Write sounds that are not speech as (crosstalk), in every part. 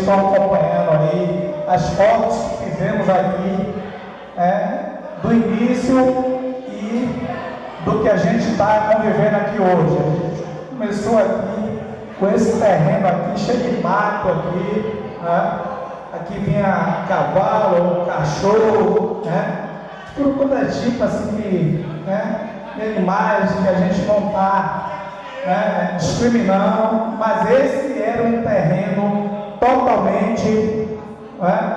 estão acompanhando aí as fotos que fizemos aqui é, do início e do que a gente está convivendo aqui hoje. A gente começou aqui com esse terreno aqui cheio de mato aqui. né? Aqui vinha cavalo, cachorro, né? Tudo quanto é tipo assim de, né? de animais que a gente não está né, discriminando, mas esse era um terreno totalmente né,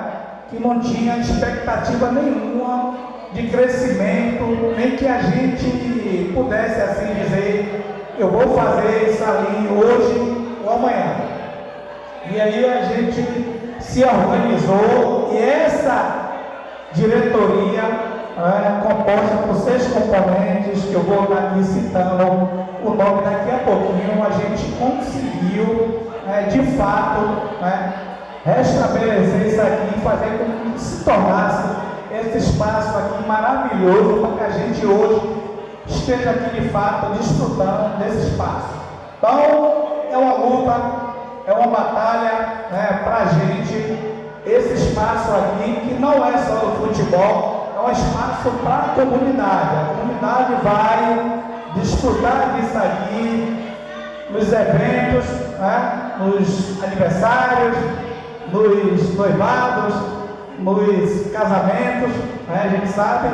que não tinha expectativa nenhuma de crescimento, nem que a gente pudesse assim dizer, eu vou fazer isso ali hoje ou amanhã. E aí a gente se organizou e essa diretoria é, composta por seis componentes, que eu vou estar aqui citando o nome daqui a pouquinho, a gente conseguiu, é, de fato, né, restabelecer isso aqui e fazer com que se tornasse esse espaço aqui maravilhoso para que a gente hoje esteja aqui de fato desfrutando desse espaço. Então, é uma luta, é uma batalha né, para a gente, esse espaço aqui, que não é só do futebol, é um espaço para a comunidade. A comunidade vai desfrutar disso aqui nos eventos, né, nos aniversários, nos noivados, nos casamentos. Né, a gente sabe,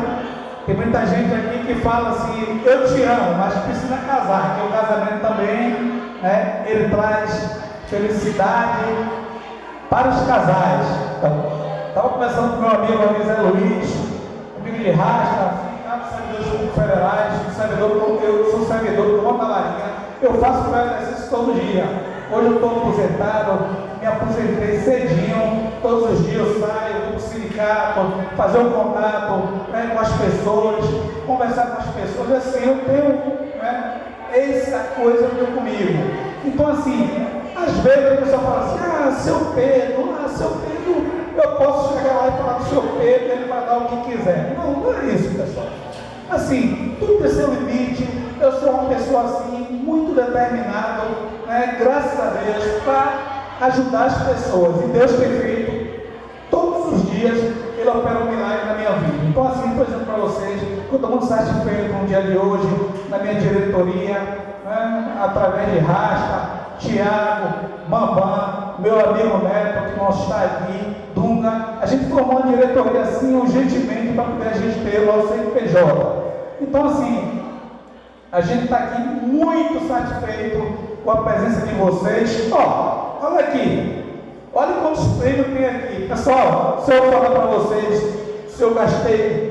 tem muita gente aqui que fala assim, eu te amo, mas precisa casar, que o casamento também, né, ele traz felicidade para os casais. Estava conversando com meu amigo, Zé Luiz, amigo de Rasca, servidores federais, servidor, eu sou servidor do da Marinha, eu faço meu exercício todo dia. Hoje eu estou aposentado, me aposentei cedinho, todos os dias eu saio, vou para o sindicato, fazer um contato né, com as pessoas, conversar com as pessoas, assim, eu tenho né, essa coisa veio comigo. Então assim, às vezes a pessoa fala assim, ah, seu Pedro, ah, seu Pedro, eu posso chegar lá e falar com o seu Pedro, ele vai dar o que quiser. Não, não é isso, pessoal. Assim, tudo tem seu limite. Eu sou uma pessoa assim, muito determinada, né, graças a Deus, para ajudar as pessoas. E Deus tem feito todos os dias, Ele opera um milagre na minha vida. Então, assim, por exemplo, para vocês, estou muito satisfeito com o dia de hoje, na minha diretoria, né, através de Rasta, Tiago, Bambam, meu amigo Neto, que não está aqui, Dunga. A gente formou uma diretoria assim, urgentemente, para poder a gente ter o nosso CNPJ. Então, assim, a gente está aqui muito satisfeito com a presença de vocês. Ó, olha aqui. Olha quantos prêmios tem aqui. Pessoal, se eu falar para vocês, se eu gastei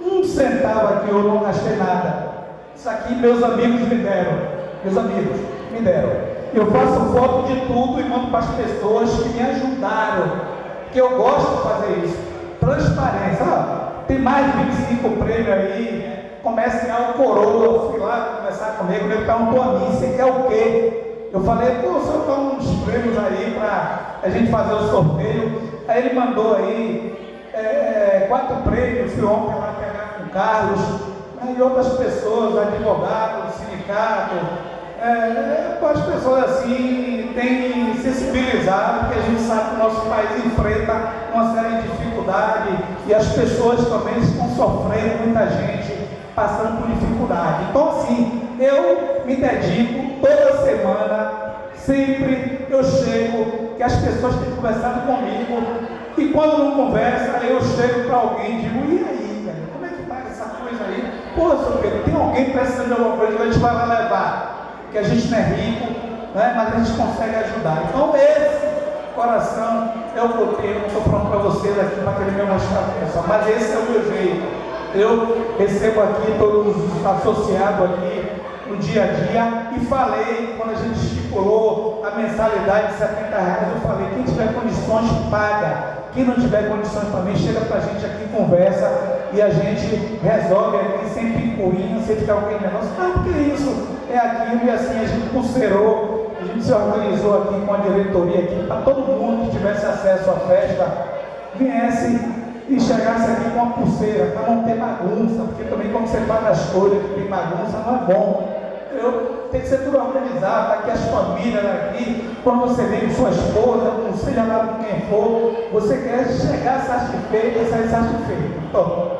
um centavo aqui eu não gastei nada. Isso aqui meus amigos me deram. Meus amigos me deram. Eu faço foto de tudo e mando para as pessoas que me ajudaram. Que eu gosto de fazer isso. Transparência. Ah, tem mais de 25 prêmios aí. Comece a o coroa. Fui lá conversar comigo. Ele perguntou a mim: você quer o quê? Eu falei, pô, o senhor dá uns prêmios aí para a gente fazer o sorteio. Aí ele mandou aí é, quatro prêmios, fui ontem lá pegar com o Carlos, né, e outras pessoas, advogados, sindicato, é, as pessoas assim têm sensibilizado, porque a gente sabe que o nosso país enfrenta uma série de dificuldades e as pessoas também estão sofrendo, muita gente passando por dificuldade. Então assim, eu me dedico toda semana, sempre eu chego, que as pessoas têm conversado comigo, e quando não conversa, eu chego para alguém e digo, e aí, velho, como é que está essa coisa aí? Pô, seu Pedro, tem alguém precisando de alguma coisa, a gente vai lá levar que a gente não é rico, né? mas a gente consegue ajudar. Então, esse coração é o que eu tenho, estou falando para vocês aqui, para aquele meu mostrar pessoal, mas esse é o meu jeito. Eu recebo aqui todos os associados aqui no dia a dia e falei, quando a gente estipulou a mensalidade de 70 reais, eu falei, quem tiver condições, paga. Quem não tiver condições também, chega para a gente aqui, conversa e a gente resolve aqui sem picuinha, sem ficar alguém negócio. Ah, porque isso é aquilo e assim a gente pulseirou, a gente se organizou aqui com a diretoria aqui para todo mundo que tivesse acesso à festa viesse e chegasse aqui com uma pulseira, para não ter bagunça, porque também quando você faz as coisas que tem bagunça não é bom. Eu, tem que ser tudo organizado, aqui as famílias aqui, quando você vem com sua esposa, não seja lá com quem for, você quer chegar satisfeito e sair satisfeito. Então,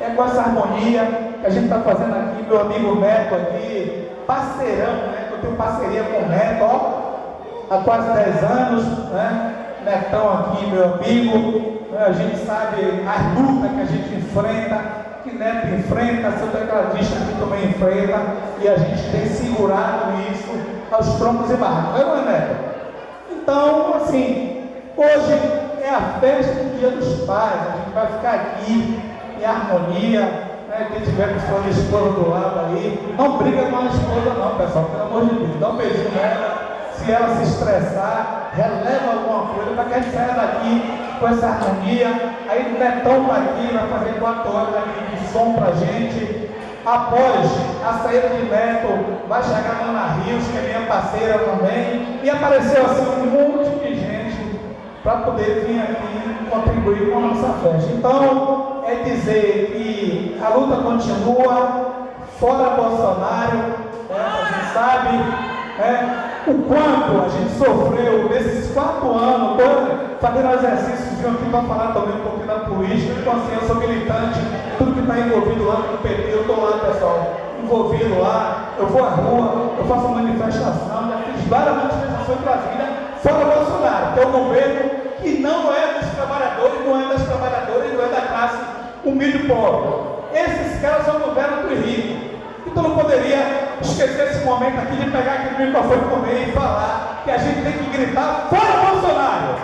é com essa harmonia que a gente está fazendo aqui, meu amigo Neto aqui, parceirão, né? Eu tenho parceria com o Neto, ó, há quase 10 anos, né? Netão aqui, meu amigo, né? a gente sabe as lutas que a gente enfrenta, que Neto enfrenta, seu tecladista aqui também enfrenta, e a gente tem segurado isso aos troncos e barracos, não é, Neto? Então, assim, hoje é a festa do Dia dos Pais, a gente vai ficar aqui em harmonia, né, quem tiver com sua esposa do lado aí, não briga com a esposa não, pessoal, pelo amor de Deus, dá um beijinho nela. Se ela se estressar, releva alguma coisa para que a gente saia daqui com essa harmonia. Aí o Netão está aqui, vai fazer quatro horas aqui de som para gente. Após a saída de Neto, vai chegar a Ana Rios, que é minha parceira também, e apareceu assim um monte de gente para poder vir aqui contribuir com a nossa festa. Então, é dizer que a luta continua, fora Bolsonaro, né? a gente sabe né? O quanto a gente sofreu nesses quatro anos, todo, fazendo exercícios de aqui para falar também um pouquinho da política, então assim, eu sou militante, tudo que está envolvido lá no PT, eu estou lá, pessoal, envolvido lá, eu vou à rua, eu faço manifestação, já fiz várias manifestações para a vida, fora Bolsonaro, que é um governo que não é dos trabalhadores, não é das trabalhadoras, não é da classe humilde pobre. Esses caras são governo dos ricos. Então não poderia esquecer esse momento aqui de pegar aquele microfone também e falar que a gente tem que gritar fora Bolsonaro.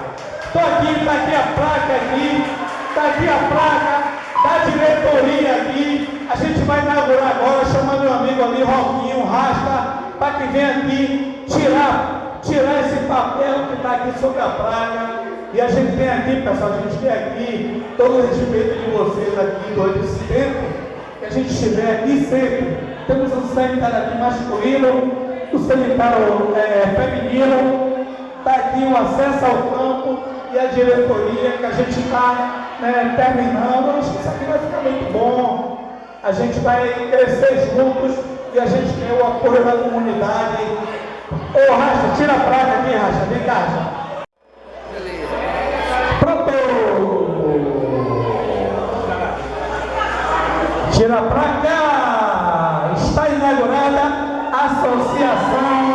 Estou aqui, está aqui a placa aqui, está aqui a placa da diretoria aqui. A gente vai inaugurar agora, chamando meu amigo ali, Roquinho, Rasta, para que venha aqui tirar, tirar esse papel que está aqui sobre a placa e a gente tem aqui, pessoal, a gente tem aqui todo o respeito de vocês aqui durante esse tempo que a gente estiver aqui sempre. Temos um sanitário aqui masculino, o sanitário é, feminino, está aqui o acesso ao campo e a diretoria que a gente está né, terminando. Acho que isso aqui vai ficar muito bom. A gente vai crescer juntos e a gente tem o apoio da comunidade. Ô Racha, tira a praga aqui, Racha, vem cá, Racha. Tira pra cá! Está inaugurada a associação.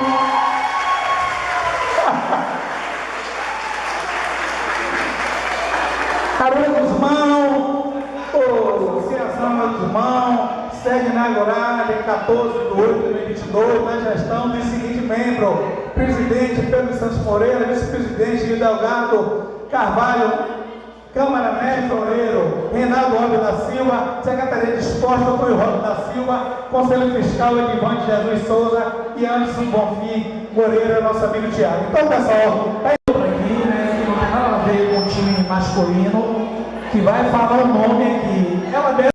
Haroldo Guzmão, associação Haroldo Guzmão, inaugurada em 14 de 8 de 2022, na gestão do seguinte membro: presidente Pedro Santos Moreira, vice-presidente Delgado Carvalho Câmara Mestre Loureiro, Reinaldo Alves da Silva, Secretaria de Esporte, Antônio Rosa da Silva, Conselho Fiscal Edivante Jesus Souza e Anderson Bonfim Moreira, nosso amigo Tiago. Então, pessoal, indo aqui, né, que não tem nada a ver com o time masculino, que vai falar o nome aqui. Ela mesma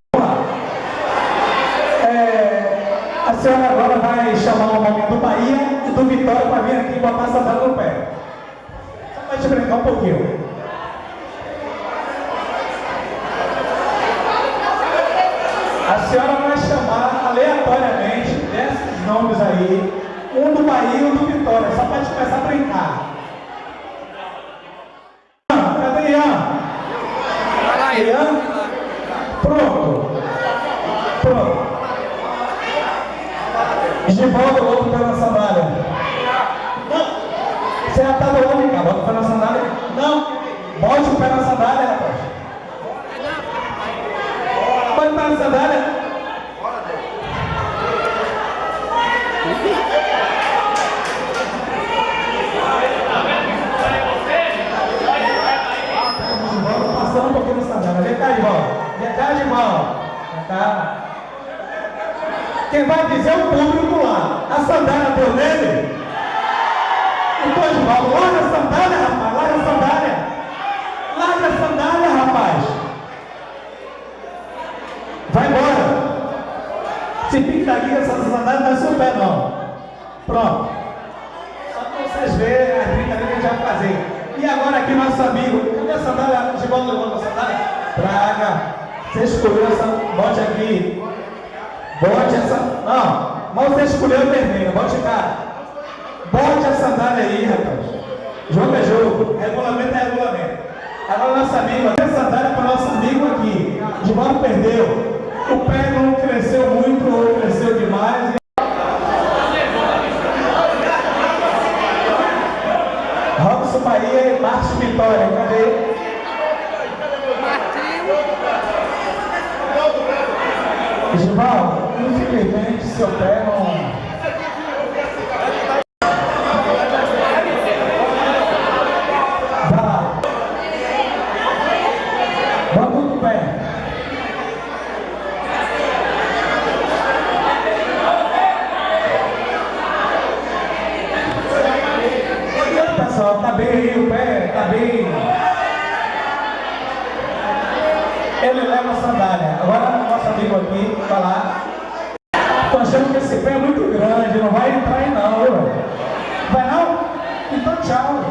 é, a senhora agora vai chamar o nome do Bahia e do Vitória para vir aqui botar essa data no pé. Só para te brincar um pouquinho. A senhora vai chamar aleatoriamente desses nomes aí, um do Bahia e um do Vitória, só para te começar a brincar. Cadê Ian? Ian? Pronto. Pronto. Givaldo Lobo pela sandália. Não. Você já está do lado de cá, bota o pé na sandália. Não. Bote o pé na sandália, rapaz. Pode estar na sandália. Passando um pouquinho na sandália. Vem cá, Givaldo. Vem cá, Givaldo. Vem cá. Quem vai dizer é o público lá. A sandália deu nele? Então, Givaldo, larga a sandália, rapaz. Larga a sandália. Larga a sandália, rapaz. Vai embora. Se pinta aqui, essa sandália não é seu pé, não. Pronto. Só para vocês verem a brincadeira que a gente vai fazer. E agora aqui, nosso amigo. Cadê a sandália? Givaldo levou a sandália? Praga. Você escolheu essa. Bote aqui. Bote essa. Não, mas você escolheu a vermelha, bote cá. Bote a sandália aí, rapaz. Jogo é jogo, regulamento é regulamento. Agora nosso amigo, a sandália para o nosso amigo aqui. Givaldo perdeu. O pé não cresceu muito ou cresceu demais. Robson Bahia e Márcio Vitória, cadê? Givaldo, infelizmente seu pé não. Vai lá. Bota o pé. Pessoal, tá bem aí o pé, tá bem. Ele leva a sandália. Agora nosso amigo aqui vai lá. Tô achando que esse pé é muito grande, não vai entrar aí não, ué. Vai não? Então tchau.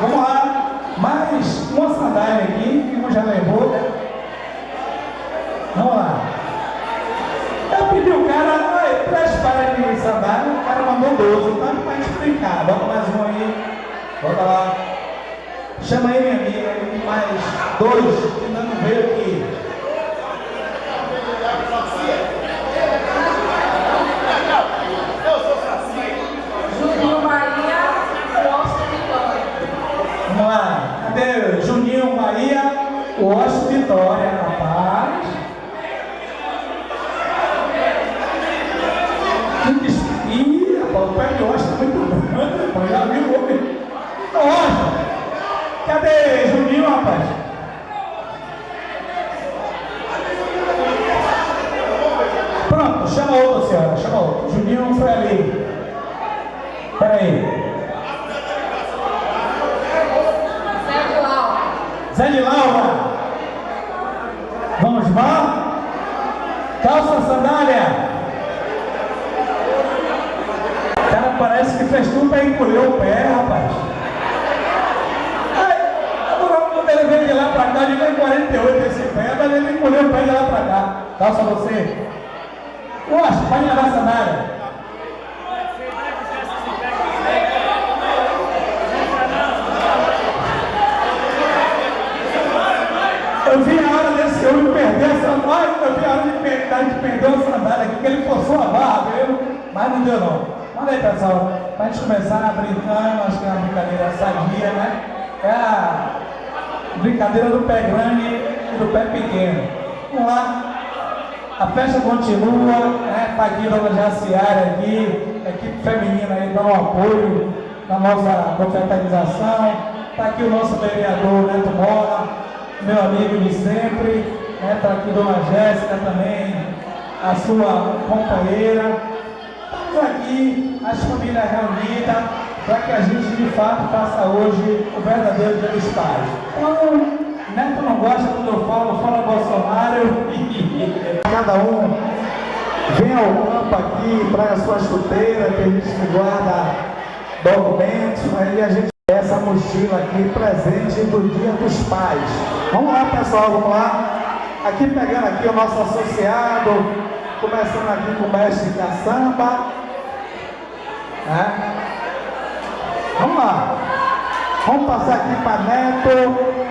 Vamos lá. Mais uma sandália aqui, que um já levou. Vamos lá. Eu pedi o cara, "Oi, três pares de sandália, o cara mandou 12, então pra gente brincar. Bota mais um aí. Bota lá. Chama aí minha amiga, aí, mais dois que ainda não veio aqui. Juninho Maria, Costa Vitória. Vamos Cadê Juninho Bahia? O Vitória, rapaz. Que des- Ih, rapaz, o pé de Osso tá muito grande, rapaz. Já viu o homem? Nossa! Cadê Juninho, rapaz? Pronto, chama outro, senhora. Chama outro. Juninho não foi ali. Peraí. Zé Lau. Zé de Laura. Vamos lá? Calça sandália. O cara parece que fez tudo para encolher o pé, rapaz. Ai, agora quando ele veio de lá pra cá, de tem 48 esse pé, mas ele encolheu o pé de lá pra cá. Calça você. Poxa, pode levar a sandália. Eu vi a hora desse homem perder a sandália, eu vi a hora de perder, de perder a sandália aqui, que ele forçou a barra, viu? Mas não deu não. Manda aí, pessoal, pra gente começar brincando, acho que é uma brincadeira sadia, né? É a brincadeira do pé grande e do pé pequeno. Vamos lá. A festa continua, né? Tá aqui Dona Jaciara aqui, equipe feminina aí dá um apoio na nossa confraternização. Está aqui o nosso vereador Neto Mola, meu amigo de sempre. Está aqui Dona Jéssica também, a sua companheira. Estamos aqui, as famílias reunidas, para que a gente de fato faça hoje o verdadeiro Dia dos Pais. Então, Neto não gosta quando eu falo, fala Bolsonaro. (laughs) Cada um vem ao campo aqui, traga sua chuteira, que a gente guarda documentos, aí a gente essa mochila aqui presente do Dia dos Pais. Vamos lá pessoal, vamos lá. Aqui pegando aqui o nosso associado, começando aqui com o mestre caçamba. Né? Vamos lá. Vamos passar aqui para Neto.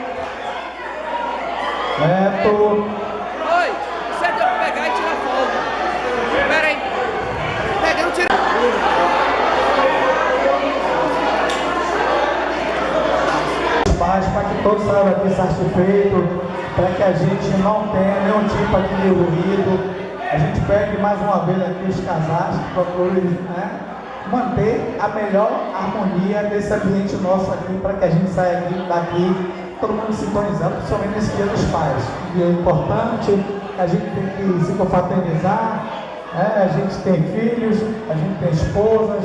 Neto. Oi, você deu pra pegar e tirar foto. Pera aí. Pega, não tira. pais, para que todos saiam daqui satisfeitos, para que a gente não tenha nenhum tipo aqui de ruído. A gente pede mais uma vez aqui os casais que procurem né, manter a melhor harmonia desse ambiente nosso aqui, para que a gente saia aqui, daqui todo mundo sintonizando, principalmente nesse dia dos pais. Um dia importante, a gente tem que se confraternizar, né? a gente tem filhos, a gente tem esposas.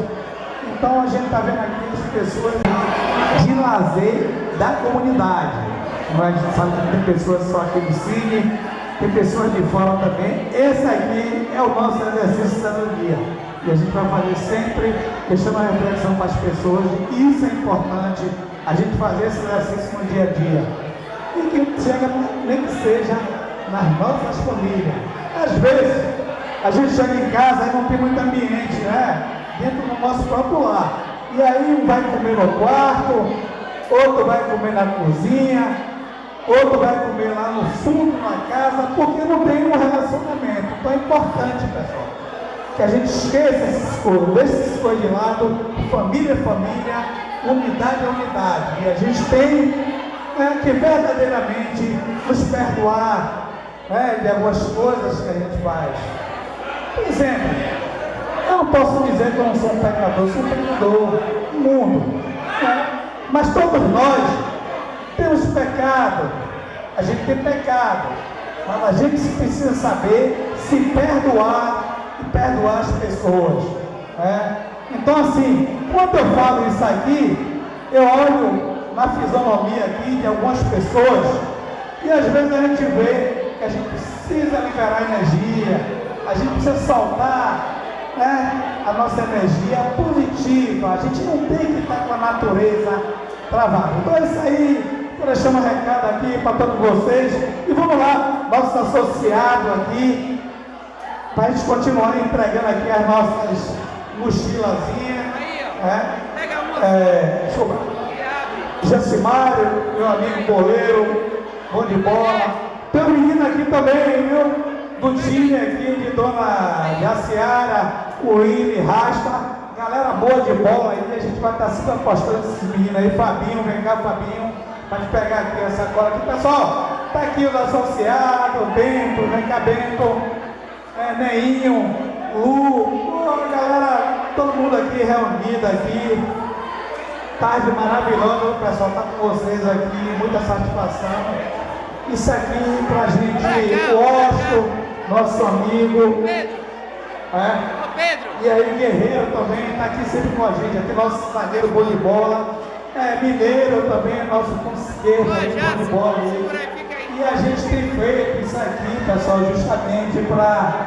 Então a gente está vendo aqui as pessoas de lazer da comunidade. É? A gente sabe que tem pessoas só aqui no Cine, tem pessoas de fora também. Esse aqui é o nosso exercício do dia. E a gente vai fazer sempre deixando a reflexão para as pessoas. E isso é importante, a gente fazer esse exercício no dia a dia. E que chega, nem que seja nas nossas famílias. Às vezes, a gente chega em casa e não tem muito ambiente, né? Dentro do nosso próprio lar. E aí um vai comer no quarto, outro vai comer na cozinha, outro vai comer lá no fundo da casa, porque não tem um relacionamento. Então é importante, pessoal, que a gente esqueça essas coisas, deixe essas coisas de lado, família é família, unidade é unidade. E a gente tem né, que verdadeiramente nos perdoar né, de algumas coisas que a gente faz. Por exemplo, eu não posso dizer que eu não sou um pecador, sou um pecador, mundo. Né? Mas todos nós temos pecado, a gente tem pecado, mas a gente precisa saber se perdoar e perdoar as pessoas. Né? Então assim, quando eu falo isso aqui, eu olho na fisionomia aqui de algumas pessoas e às vezes a gente vê que a gente precisa liberar energia, a gente precisa soltar né, a nossa energia positiva. A gente não tem que estar com a natureza travada. Então é isso aí. Estou deixando um recado aqui para todos vocês. E vamos lá, nosso associado aqui, para a gente continuar entregando aqui as nossas mochilazinhas. Aí, ó. Né? Pega uma É, abre. Jacimário, meu amigo goleiro, bom de bola. Tem um menino aqui também, viu? Do time aqui de Dona Jaciara, o Willi Rasta. Galera boa de bola aí, a gente vai estar sempre apostando esses meninos aí. Fabinho, vem cá, Fabinho, pra gente pegar aqui essa cola aqui. Pessoal, tá aqui os associados, Bento, vem cá, Bento, Neinho, Lu, galera, todo mundo aqui reunido aqui. Tarde maravilhosa, o pessoal tá com vocês aqui, muita satisfação. Isso aqui pra gente, o Osto, nosso amigo, Pedro, é, Pedro. e aí Guerreiro também está aqui sempre com a gente, aqui nosso zagueiro bom de bola, é, Mineiro também, nosso conselheiro bom de bola aí. E a gente tem feito isso aqui, pessoal, justamente para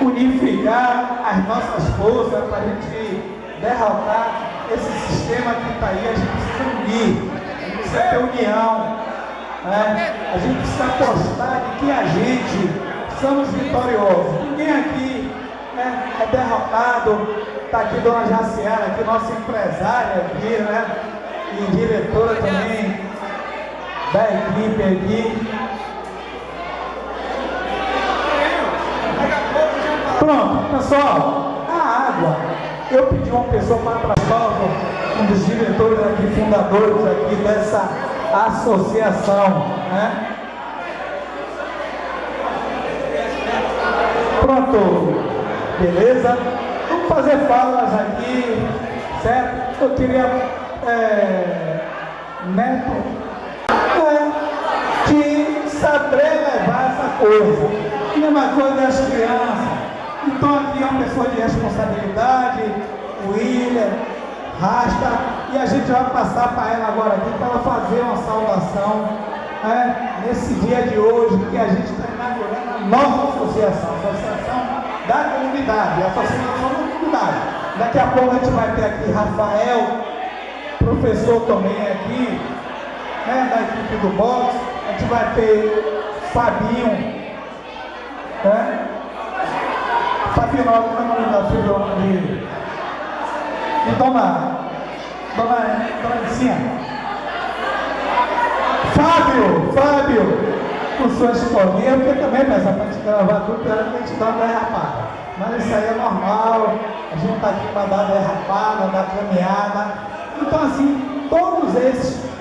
unificar as nossas forças, para a gente derrotar esse sistema que está aí, a gente precisa unir, a gente precisa ter união, né? a gente precisa apostar de que a gente somos vitoriosos. Ninguém aqui né, é derrotado. Está aqui Dona Jaciara, aqui, nossa empresária aqui, né? E diretora também da equipe aqui. Pronto, pessoal, a água. Eu pedi uma pessoa para trabalhar, um dos diretores aqui, fundadores aqui dessa associação, né? Pronto, beleza? Vamos fazer falas aqui, certo? Eu queria é, neto, saber levar essa coisa. Mesma coisa das crianças. Então aqui é uma pessoa de responsabilidade, o William, Rasta, e a gente vai passar para ela agora aqui para ela fazer uma saudação né, nesse dia de hoje que a gente está inaugurando a nossa associação, a associação da comunidade, a associação da comunidade. Daqui a pouco a gente vai ter aqui Rafael, professor também aqui, né, da equipe do boxe, gente vai ter Fabinho, né? Fabinho, como é o da filha de, de Dona, Dona, Dona Licinha? Fábio, Fábio, com sua escolinha, porque também, mas a gente gravar tudo pela que a gente uma derrapada. Mas isso aí é normal, a gente está aqui para dar derrapada, dar caminhada. Então, assim, todos esses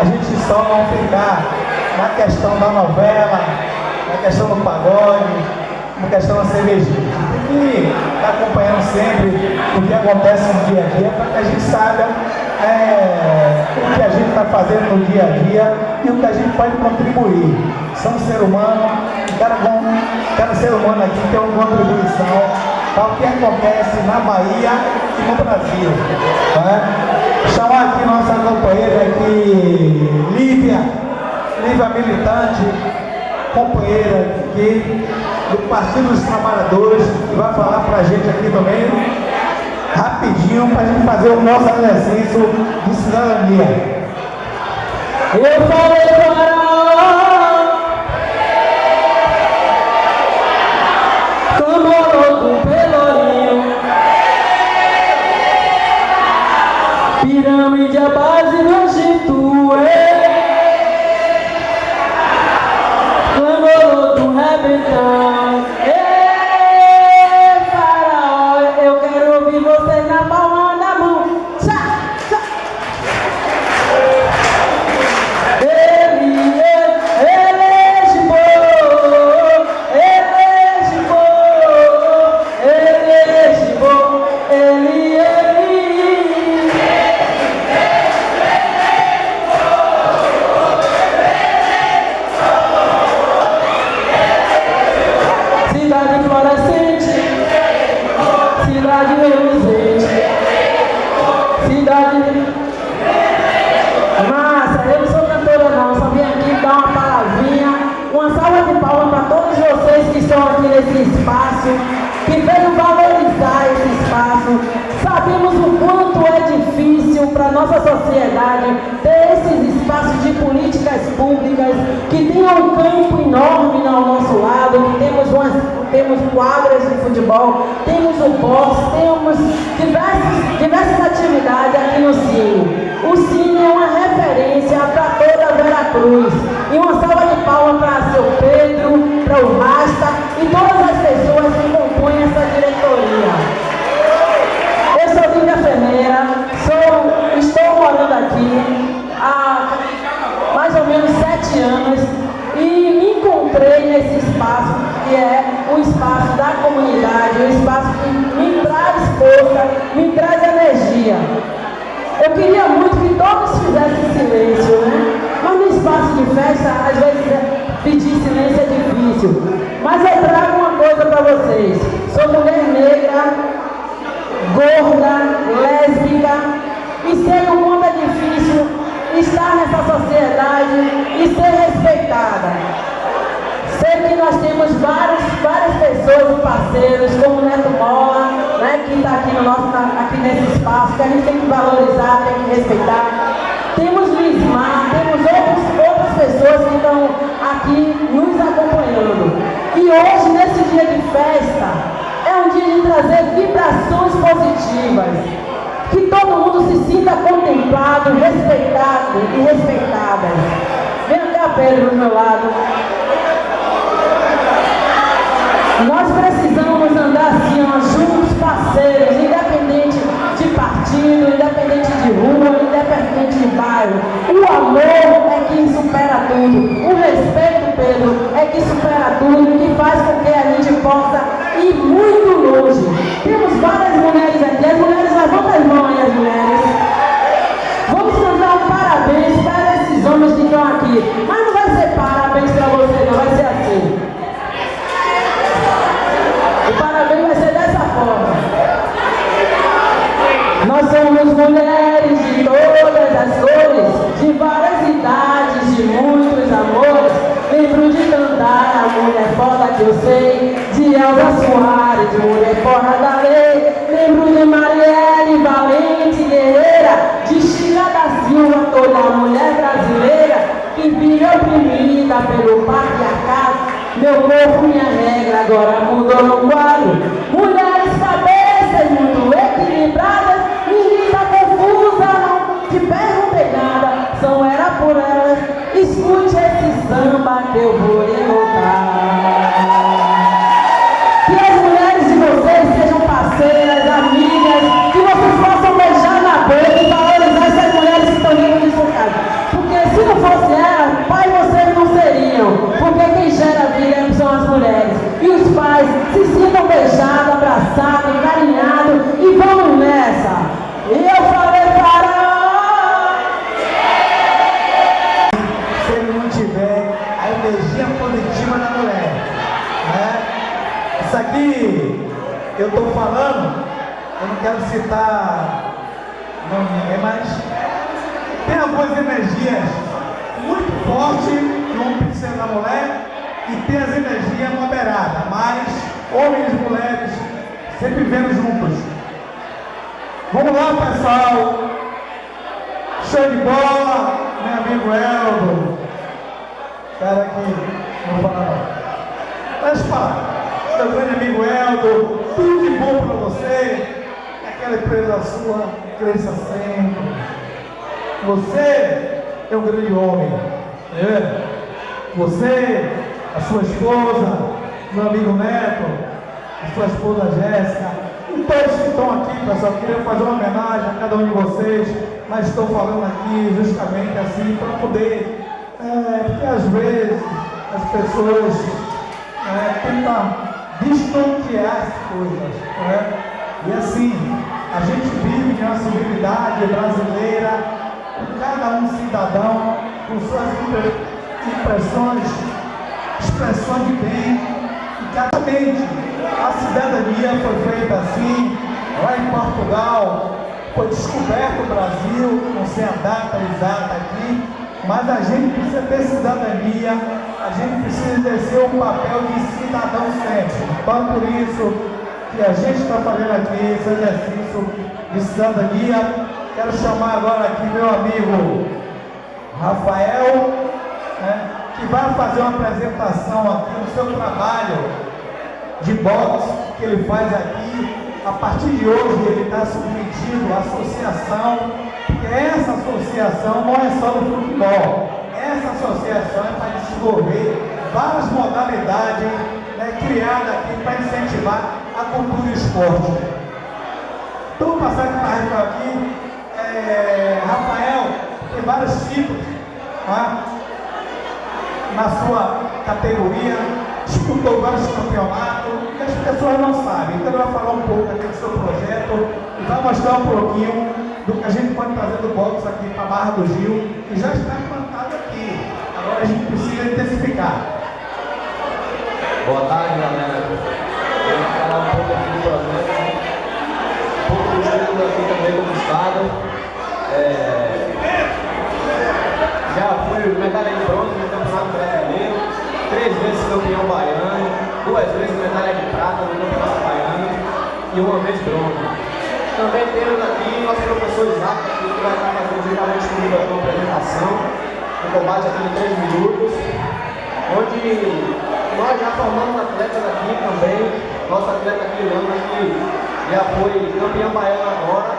a gente só não ficar na questão da novela, na questão do pagode, na questão da cervejinha. Tem que estar acompanhando sempre o que acontece no dia a dia para que a gente saiba é, o que a gente está fazendo no dia a dia e o que a gente pode contribuir. Somos ser humano, cada, cada ser humano aqui tem uma contribuição o que acontece na Bahia e no Brasil. né? Chamar aqui nossa companheira aqui, Lívia, Lívia militante, companheira aqui do Partido dos Trabalhadores, que vai falar para a gente aqui também, rapidinho, para a gente fazer o nosso exercício de cidadania. Eu falei para Pirâmide a base do Egito um campo enorme ao nosso lado, que temos, umas, temos quadras de futebol, temos o boxe, temos diversas, diversas atividades aqui no Cine. O Cine é uma referência para toda a Veracruz. E uma salva de palmas para seu Pedro, para o Rasta e todas as pessoas que compõem essa diretoria. Eu sou Lívia Ferreira, sou, estou morando aqui há mais ou menos sete anos e me encontrei nesse espaço que é o espaço da comunidade, um espaço que me traz força, me traz energia. Eu queria muito que todos fizessem silêncio, né? Mas no espaço de festa, às vezes é- pedir silêncio é difícil. Mas eu trago uma coisa para vocês. Sou mulher negra, gorda, lésbica, e sei o quanto é difícil estar nessa sociedade e ser respeitada. Que nós temos várias, várias pessoas e parceiros, como o Neto Mola, né, que está aqui, no nosso, aqui nesse espaço, que a gente tem que valorizar, tem que respeitar. Temos Lismar, temos outros, outras pessoas que estão aqui nos acompanhando. E hoje, nesse dia de festa, é um dia de trazer vibrações positivas. Que todo mundo se sinta contemplado, respeitado e respeitada. Vem cá, Pedro, do meu lado. Nós precisamos andar assim, ó, juntos, parceiros, independente de partido, independente de rua, independente de bairro. O amor é que supera tudo. O respeito, Pedro, é que supera tudo que faz com que a gente possa ir muito longe. Temos várias mulheres aqui. As mulheres, levantam as mãos aí, as mulheres. Vamos cantar um parabéns para esses homens que estão aqui. Mas não vai ser parabéns para você, não, vai ser assim. O parabéns vai ser dessa forma. Nós somos mulheres de cores, de várias idades, de muitos amores. Lembro de cantar a mulher foda que eu sei, de Elza Soares, de mulher fora da lei. Lembro de Marielle Valente Guerreira, de Sheila da Silva, toda mulher brasileira que vive oprimida pelo patriarcado. Meu corpo, minha regra, agora mudou no quadro. Mulheres falando, eu não quero citar nome de ninguém, mas tem algumas energias muito fortes no homem precisa da mulher e tem as energias moderadas, mas homens e mulheres sempre vivendo juntos. Vamos lá, pessoal! Show de bola, meu amigo Eldo. Cara que não fala não. Deixa eu falar. Meu grande amigo Eldo, de bom pra você. Aquela empresa sua cresça sempre. Você é um grande homem. É. Você, a sua esposa, meu amigo Neto, a sua esposa Jéssica, e todos que estão aqui, pessoal, queria fazer uma homenagem a cada um de vocês, mas estou falando aqui justamente assim para poder, é, porque às vezes as pessoas é, tentam destontear as coisas. né? E assim, a gente vive em uma civilidade brasileira, com cada um cidadão, com suas impre- impressões, expressões de bem, e cada mente. A cidadania foi feita assim, lá em Portugal, foi descoberto o Brasil, não sei a data exata aqui, mas a gente precisa ter cidadania, a gente precisa exercer o papel de cidadão sempre. Então, por isso que a gente está fazendo aqui esse exercício de cidadania. Quero chamar agora aqui meu amigo Rafael, né, que vai fazer uma apresentação aqui do seu trabalho de boxe que ele faz aqui a partir de hoje ele está submetido à associação, porque essa associação não é só do futebol. Essa associação é para desenvolver várias modalidades né, criadas aqui para incentivar a cultura e o esporte. Estou passando para aqui, é, Rafael, tem vários tipos tá? na sua categoria, disputou vários campeonatos e as pessoas não sabem. Então ele vai falar um pouco aqui do seu projeto e vai mostrar um pouquinho do que a gente pode trazer do boxe aqui para a Barra do Gil, que já está implantado aqui. Agora a gente precisa intensificar. Boa tarde, galera. Vou falar um pouco aqui do projeto, um pouco do estudo aqui também como Estado. É, Já fui medalha de bronze no Campeonato Brasileiro, três vezes campeão baiano, duas vezes medalha de prata no Campeonato Baiano e uma vez bronze. Também temos aqui nosso professor Isaac, que vai estar fazendo juntamente comigo uma apresentação, um combate aqui de três minutos, onde nós já formamos atletas aqui também, nosso atleta aqui, Lama, que já foi campeão baiano agora,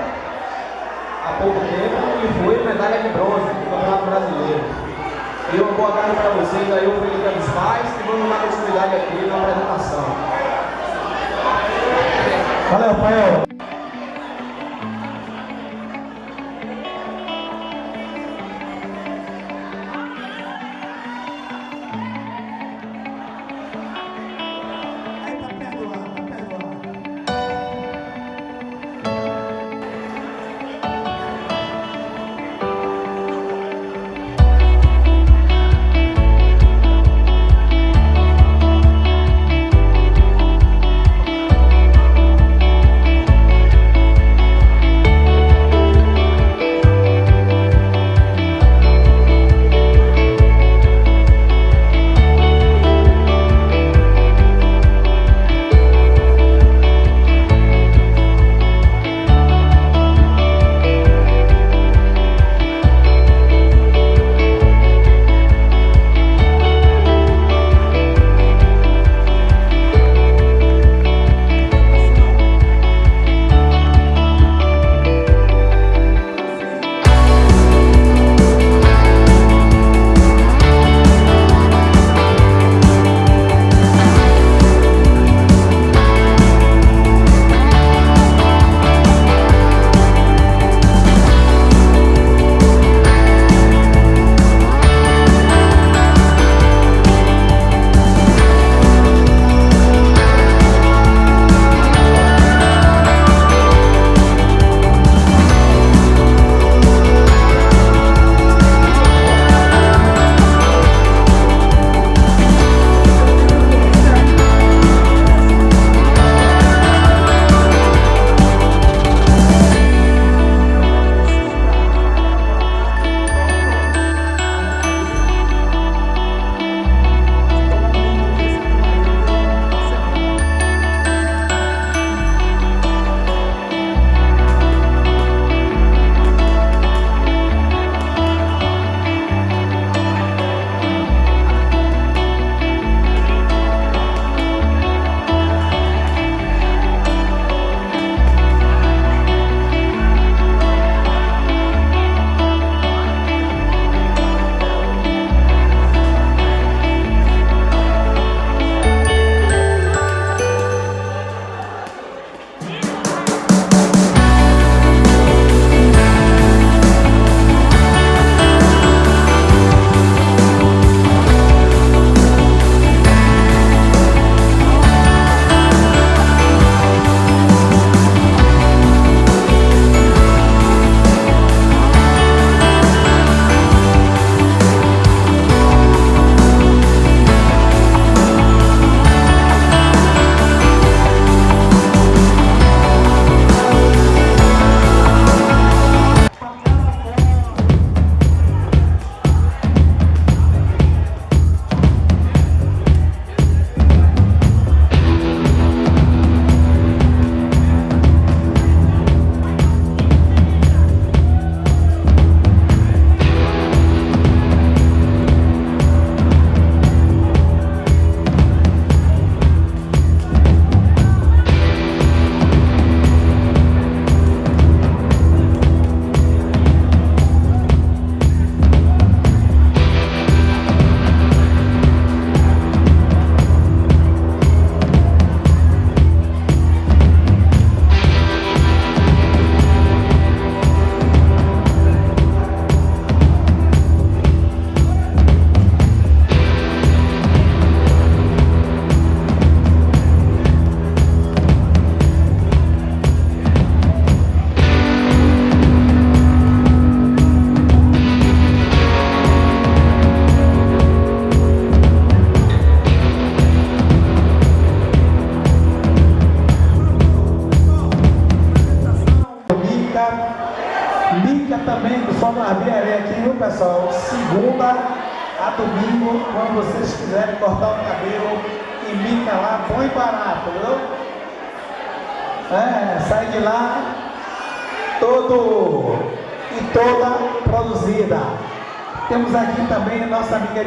há pouco tempo, e foi medalha de bronze no Campeonato Brasileiro. E uma boa tarde para vocês aí, o Felipe dos Pais, e vamos dar continuidade aqui na apresentação. Valeu, Rafael.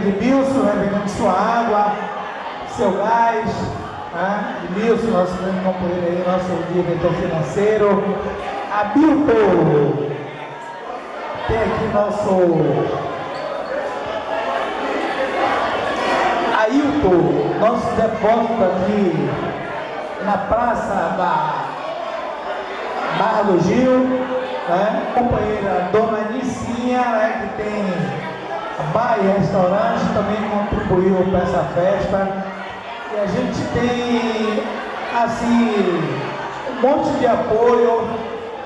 Edmilson, né, vendendo sua água, seu gás, né? Edmilson, nosso grande companheiro aí, nosso diretor financeiro. A Bilton, tem aqui nosso Ailton, nosso depósito aqui na praça da Barra do Gil, né? companheira Dona Nicinha, né? que tem bar e restaurante, também contribuiu para essa festa. E a gente tem, assim, um monte de apoio,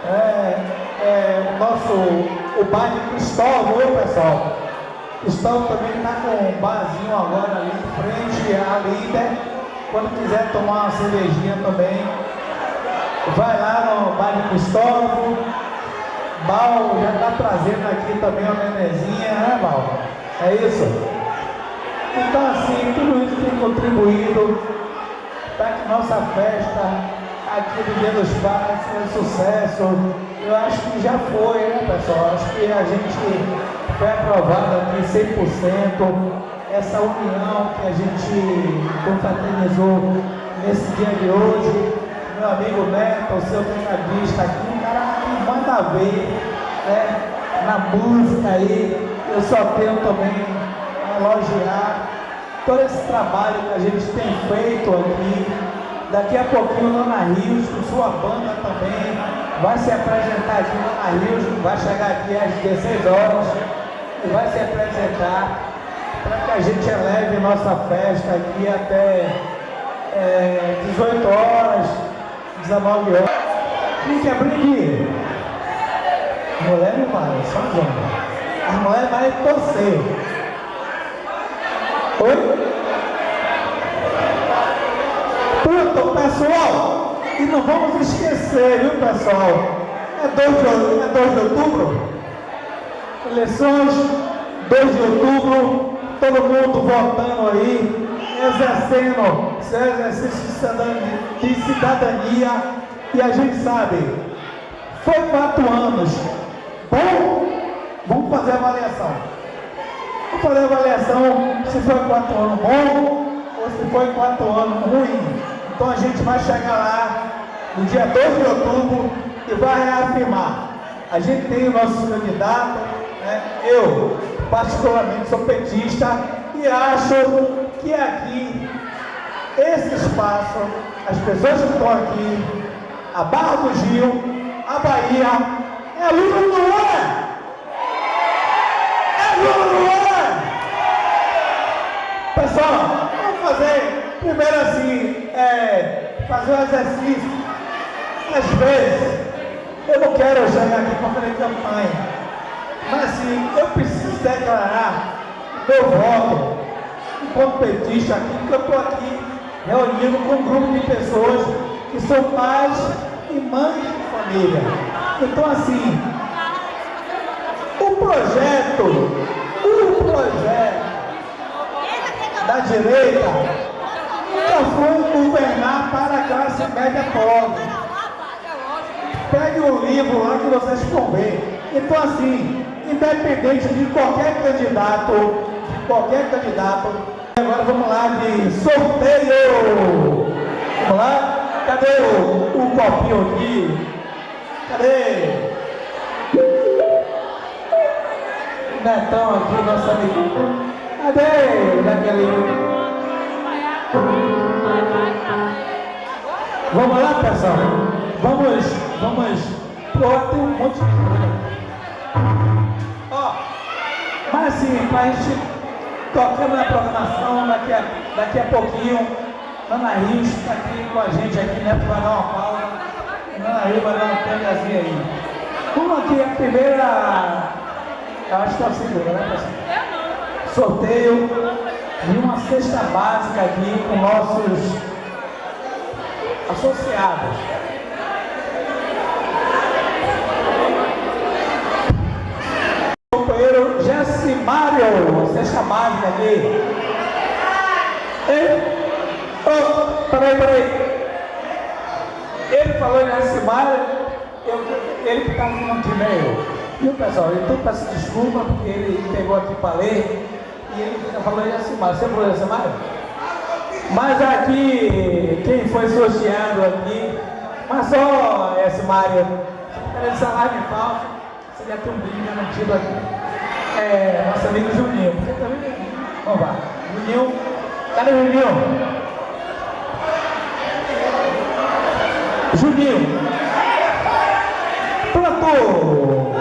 é, é, o nosso, o bar de Cristóvão, viu pessoal? Cristóvão também está com um barzinho agora ali em frente à líder. Quando quiser tomar uma cervejinha também, vai lá no bar de Cristóvão. Bal já está trazendo aqui também uma nenezinha, né Bal? É isso? Então assim, tudo isso tem contribuído para que nossa festa aqui do Dia dos Pais um sucesso. Eu acho que já foi, né pessoal? Acho que a gente foi aprovado aqui 100%. Essa união que a gente confraternizou nesse dia de hoje. Meu amigo Neto, seu tecladista aqui, manda ver né, na música aí. Eu só tenho também a elogiar todo esse trabalho que a gente tem feito aqui. Daqui a pouquinho Nana Rios, com sua banda também, vai se apresentar aqui Nana Rios, vai chegar aqui às 16 horas e vai se apresentar para que a gente eleve nossa festa aqui até é, 18 horas, 19 horas. Quem quer brinde? Mulher não vai, só os homens. A mulher vai torcer. Oi? Pronto, pessoal. E não vamos esquecer, viu, pessoal? É 2 de, é 2 de outubro? Eleições, 2 de outubro, todo mundo votando aí, exercendo seu exercício de cidadania. E a gente sabe, foi quatro anos. Bom, vamos fazer a avaliação. Vamos fazer a avaliação se foi quatro anos bom ou se foi quatro anos ruim. Então a gente vai chegar lá no dia 2 de outubro e vai reafirmar. A gente tem o nosso candidato, né? eu particularmente sou petista e acho que aqui, esse espaço, as pessoas que estão aqui, a Barra do Gil, a Bahia, é Lula ou não é? É Lula ou não é? Pessoal, vamos fazer primeiro assim, é, fazer um exercício. Às vezes, eu não quero chegar aqui para fazer campanha, mas assim, eu preciso declarar meu voto enquanto petista aqui, porque eu estou aqui reunindo com um grupo de pessoas que são pais e mães família. Então assim, o projeto, o projeto da direita nunca foi governar para a classe média pobre. Pegue o livro lá que vocês vão ver. Então assim, independente de qualquer candidato, qualquer candidato, agora vamos lá de sorteio. Vamos lá? Cadê o, o copinho aqui? Cadê? Netão aqui, nosso amigo. Cadê, Jaqueline? Vamos lá, pessoal. Vamos, vamos. Pô, tem um monte de coisa. Ó, mas assim, pra gente tocando na programação, daqui a, daqui a pouquinho, Ana Rios está aqui com a gente aqui, né? Vai dar uma pausa. Ah, aí vai dar uma pegazinha aí. Aqui é a primeira. Acho que está a né, pessoal? Sorteio de uma cesta básica aqui com nossos associados. Companheiro Jesse Mario, Jessimário, cesta básica aqui. Ei, oh, peraí, peraí. Ele falou em Alcimar, eu, ele estava no e-mail. Viu, pessoal? Então peço desculpa porque ele pegou aqui para ler e ele falou em Alcimar. Você falou em Alcimar? Mas aqui, quem foi sorteado aqui, mas só querendo salário de você deve ter um brinde garantido aqui. É, nosso amigo Juninho. Porque também, vamos lá. Juninho, cadê o Juninho? Juninho. Pronto.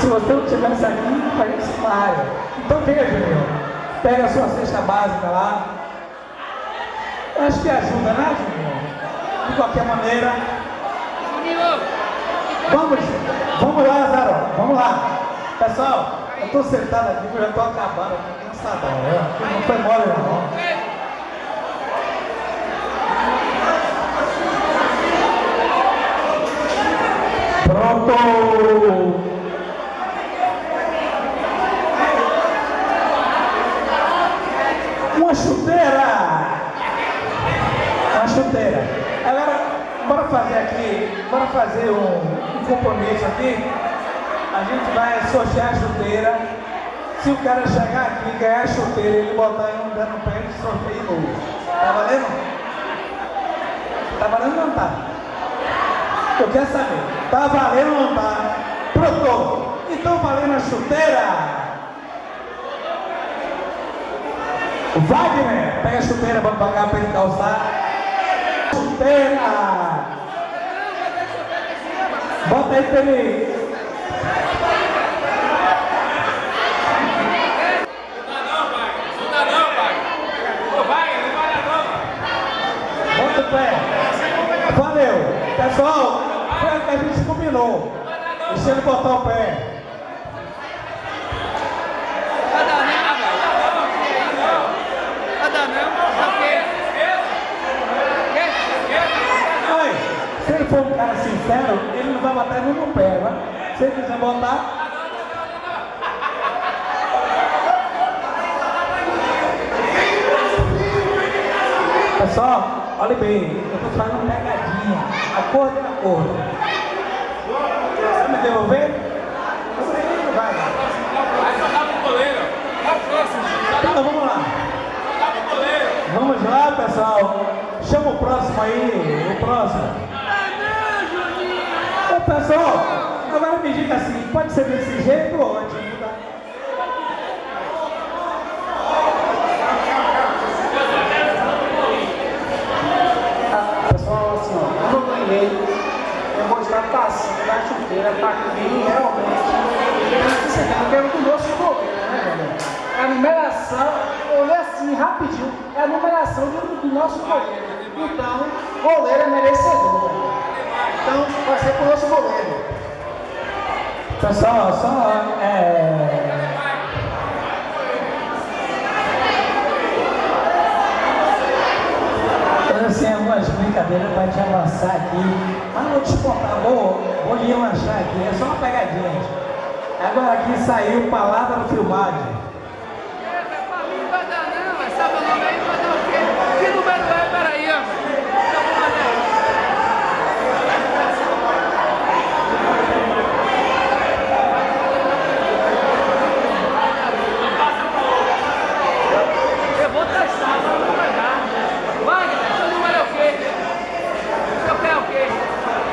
Se você não tivesse aqui, faria esse Mário. Então venha, Juninho. Pega a sua cesta básica lá. Acho que ajuda, né, Juninho? De qualquer maneira. Vamos, vamos lá, Zaro. Vamos lá. Pessoal, eu estou sentado aqui, eu já estou acabando, estou cansadão. né? Não foi mole, não. Pronto! Uma chuteira! Uma chuteira. Agora, bora fazer aqui, bora fazer um, um compromisso aqui. A gente vai sortear a chuteira. Se o cara chegar aqui ganhar a chuteira, ele botar em um dedo no pé e sorteio novo. Tá valendo? Tá valendo ou não tá? Eu quero saber, tá valendo ou não tá? Pronto! Então valendo a chuteira? Wagner, pega a chuteira, vamos pagar para ele calçar. Chuteira! Bota aí pra ele. Bota. Valeu. Pessoal, a gente combinou. Deixa ele botar o pé. Se ele for um cara sincero, ele não vai botar nem no pé, né? Se ele quiser botar. Pessoal, olha bem, eu estou fazendo pegadinha. Acordo é devolver? Então vamos lá. Vamos lá, pessoal. Chama o próximo aí, o próximo. Ô, pessoal, agora me diga assim, pode ser desse jeito ou ótimo? tá? Pessoal, assim, ó, quando eu ganhei, eu vou estar passando da chuteira para quem realmente eu quero que o nosso goleiro, né? É a numeração, olhei assim rapidinho, é a numeração do, do nosso goleiro. Então, goleiro é merecedor. Então, vai ser pro nosso goleiro. Pessoal, só é. Assim, algumas brincadeiras para te avançar aqui. Não vou te contar, vou, vou lhe lanchar aqui, é só uma pegadinha. Agora aqui saiu palavra filmagem. Eita, pra mim não vai dar não, mas sabe o nome aí? Vai dar o quê? Que número é? Peraí, ó. Então vamos lá. Eu vou testar, mas não vai dar. Wagner, seu número é o quê? Seu pé é o quê?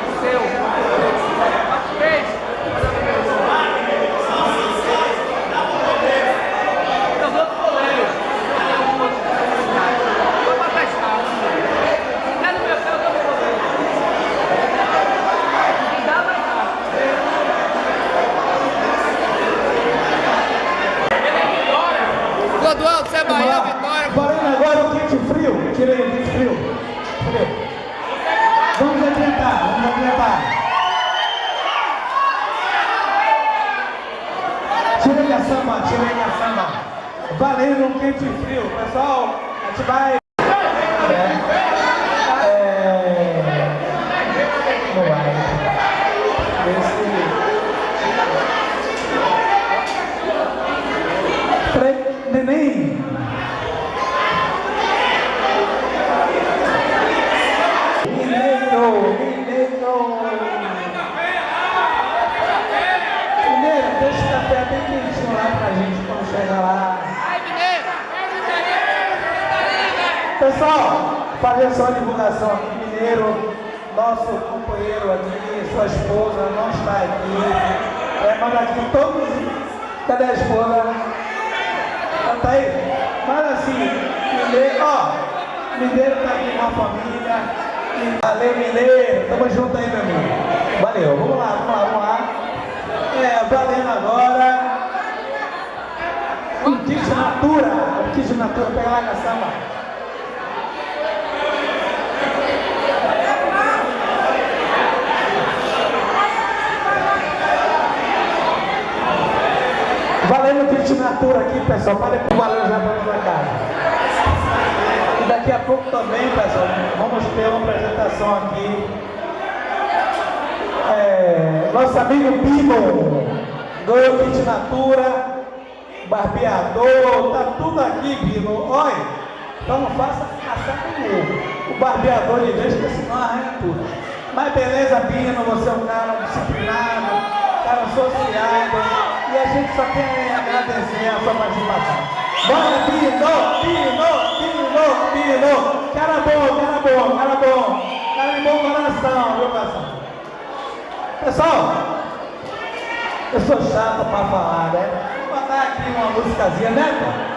O seu. Três. Eu vou pro goleiro. Vou pra testar. É no meu pé, eu dou pro goleiro. Se dá, vai dar. Clodoaldo, você é Bahia, Vitória. Parando agora o quente frio. Tirei o quente frio. Frio. Vamos adiantar, vamos adiantar. Tirei a samba, tirei a samba. Valendo um quente frio. Pessoal, a gente vai. É. É. Não vai. Esse. Pessoal, fazer só uma divulgação aqui, Mineiro, nosso companheiro aqui, sua esposa não está aqui. É, mas aqui todos. Cadê a esposa? Ela tá aí? Mas assim, Mineiro, ó, Mineiro tá aqui com a família. Valeu, Mineiro. Tamo junto aí, meu amigo. Valeu. Vamos lá, vamos lá, vamos lá. É, valendo agora. Um kit natura. Um kit natura. Pega lá, caçamba. Valendo o kit natura aqui, pessoal. Pro valeu já pra minha casa. E daqui a pouco também, pessoal, vamos ter uma apresentação aqui. É, nosso amigo Bimo ganhou kit natura, barbeador, tá tudo aqui, Bimo. Olha, então não faça assar com o barbeador de vez, porque senão arranha tudo. Mas beleza, Bino, você é um cara disciplinado, cara associado, e a gente só tem agradecer a sua participação. Bora, Bino, Bino, Bino, Bino, cara bom, cara bom, cara bom, cara de bom coração, viu, coração? Pessoal, eu sou chato pra falar, né? Vou botar aqui uma musicazinha, né?